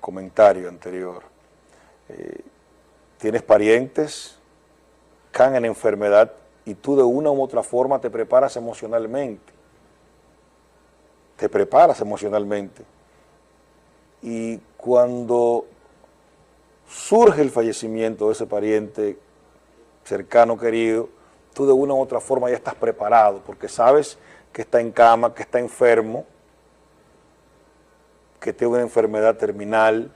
comentario anterior. Eh, tienes parientes, caen en enfermedad y tú de una u otra forma te preparas emocionalmente. Te preparas emocionalmente. Y cuando surge el fallecimiento de ese pariente cercano, querido, tú de una u otra forma ya estás preparado porque sabes que está en cama, que está enfermo, que tiene una enfermedad terminal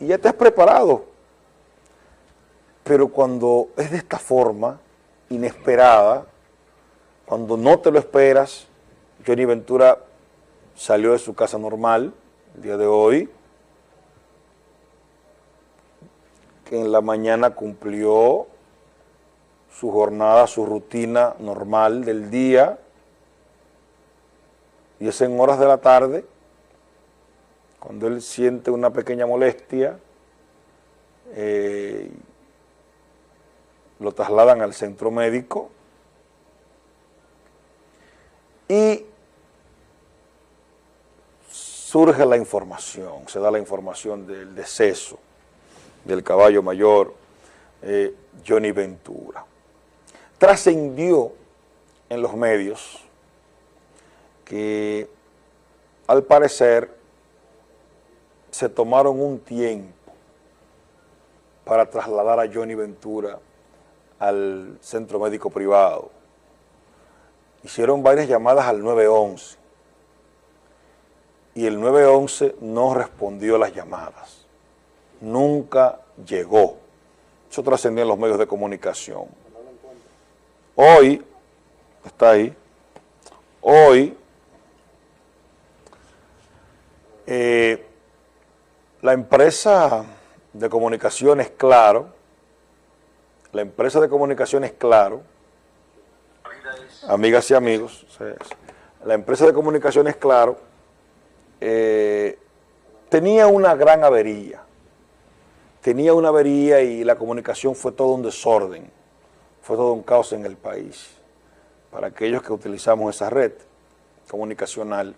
y ya te has preparado. Pero cuando es de esta forma, inesperada, cuando no te lo esperas, Johnny Ventura salió de su casa normal el día de hoy, que en la mañana cumplió su jornada, su rutina normal del día, y es en horas de la tarde, cuando él siente una pequeña molestia, eh, lo trasladan al centro médico y surge la información, se da la información del deceso del caballo mayor eh, Johnny Ventura. Trascendió en los medios que al parecer se tomaron un tiempo para trasladar a Johnny Ventura al centro médico privado. Hicieron varias llamadas al 911 y el 911 no respondió a las llamadas. Nunca llegó. Eso trascendió en los medios de comunicación. Hoy, está ahí, hoy, eh, la empresa de comunicaciones Claro, la empresa de comunicaciones Claro, amigas y amigos, la empresa de comunicaciones Claro eh, tenía una gran avería, tenía una avería y la comunicación fue todo un desorden, fue todo un caos en el país, para aquellos que utilizamos esa red comunicacional.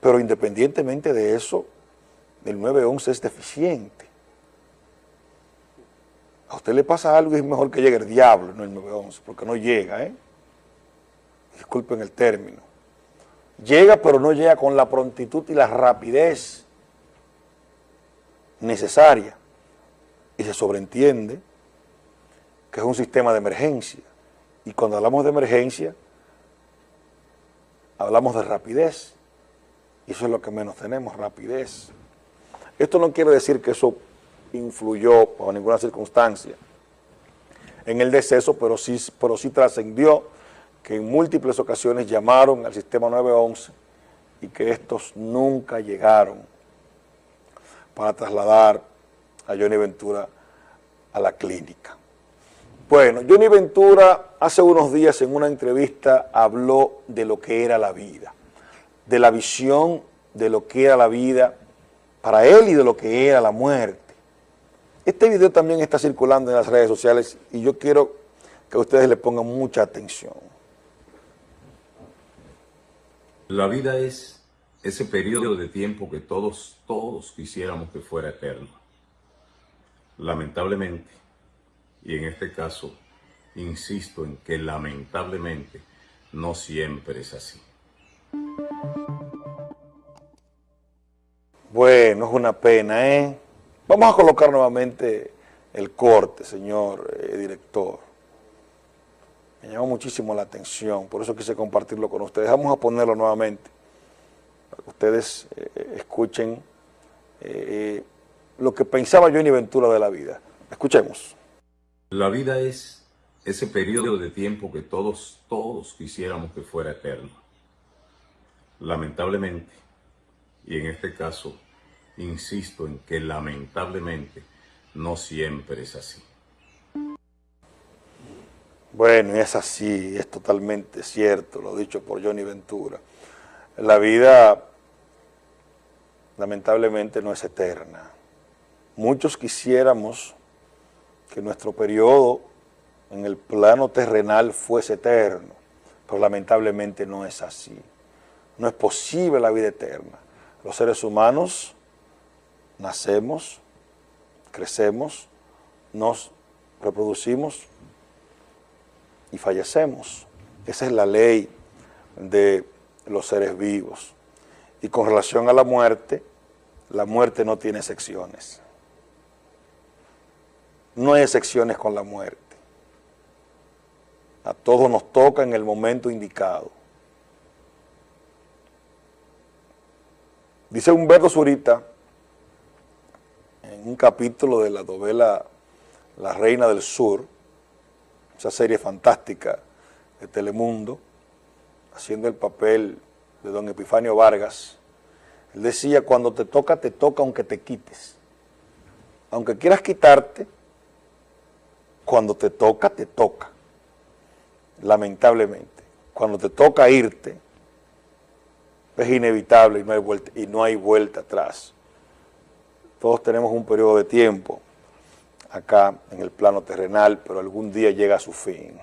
Pero independientemente de eso, el 911 es deficiente. A usted le pasa algo y es mejor que llegue el diablo, no el 911, porque no llega, ¿eh? Disculpen el término. Llega, pero no llega con la prontitud y la rapidez necesaria. Y se sobreentiende que es un sistema de emergencia. Y cuando hablamos de emergencia, hablamos de rapidez. Y eso es lo que menos tenemos, rapidez. Esto no quiere decir que eso influyó bajo ninguna circunstancia en el deceso, pero sí, pero sí trascendió que en múltiples ocasiones llamaron al sistema 911 y que estos nunca llegaron para trasladar a Johnny Ventura a la clínica. Bueno, Johnny Ventura hace unos días en una entrevista habló de lo que era la vida, de la visión de lo que era la vida para él y de lo que era la muerte. Este video también está circulando en las redes sociales y yo quiero que ustedes le pongan mucha atención. La vida es ese periodo de tiempo que todos, todos quisiéramos que fuera eterno. Lamentablemente, y en este caso, insisto en que lamentablemente no siempre es así. Bueno, es una pena, ¿eh? Vamos a colocar nuevamente el corte, señor eh, director. Me llamó muchísimo la atención, por eso quise compartirlo con ustedes. Vamos a ponerlo nuevamente, para que ustedes eh, escuchen eh, lo que pensaba Johnny Ventura de la vida. Escuchemos. La vida es ese periodo de tiempo que todos, todos quisiéramos que fuera eterno. Lamentablemente, y en este caso insisto en que lamentablemente no siempre es así. Bueno, es así, es totalmente cierto, lo dicho por Johnny Ventura. La vida, lamentablemente, no es eterna. Muchos quisiéramos que nuestro periodo en el plano terrenal fuese eterno, pero lamentablemente no es así. No es posible la vida eterna. Los seres humanos nacemos, crecemos, nos reproducimos y fallecemos. Esa es la ley de los seres vivos. Y con relación a la muerte, la muerte no tiene excepciones. No hay excepciones con la muerte. A todos nos toca en el momento indicado. Dice Humberto Zurita, un capítulo de la novela La Reina del Sur, esa serie fantástica de Telemundo, haciendo el papel de don Epifanio Vargas, él decía, cuando te toca, te toca aunque te quites. Aunque quieras quitarte, cuando te toca, te toca. Lamentablemente. Cuando te toca irte, es inevitable y no hay vuelta, y no hay vuelta atrás. Todos tenemos un periodo de tiempo acá en el plano terrenal, pero algún día llega a su fin.